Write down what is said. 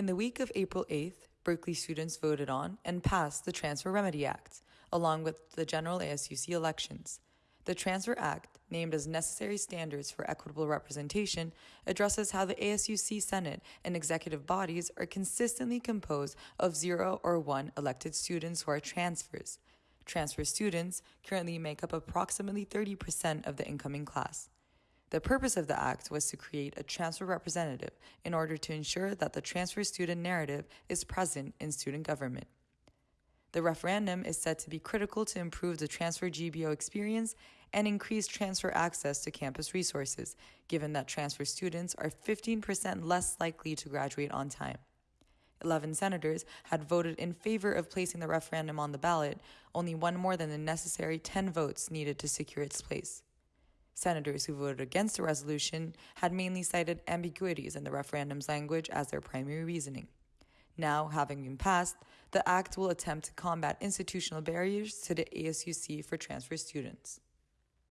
In the week of April 8th, Berkeley students voted on and passed the Transfer Remedy Act, along with the general ASUC elections. The Transfer Act, named as Necessary Standards for Equitable Representation, addresses how the ASUC Senate and executive bodies are consistently composed of zero or one elected students who are transfers. Transfer students currently make up approximately 30% of the incoming class. The purpose of the act was to create a transfer representative in order to ensure that the transfer student narrative is present in student government. The referendum is said to be critical to improve the transfer GBO experience and increase transfer access to campus resources, given that transfer students are 15% less likely to graduate on time. 11 senators had voted in favor of placing the referendum on the ballot, only one more than the necessary 10 votes needed to secure its place. Senators who voted against the resolution had mainly cited ambiguities in the referendum's language as their primary reasoning. Now, having been passed, the Act will attempt to combat institutional barriers to the ASUC for transfer students.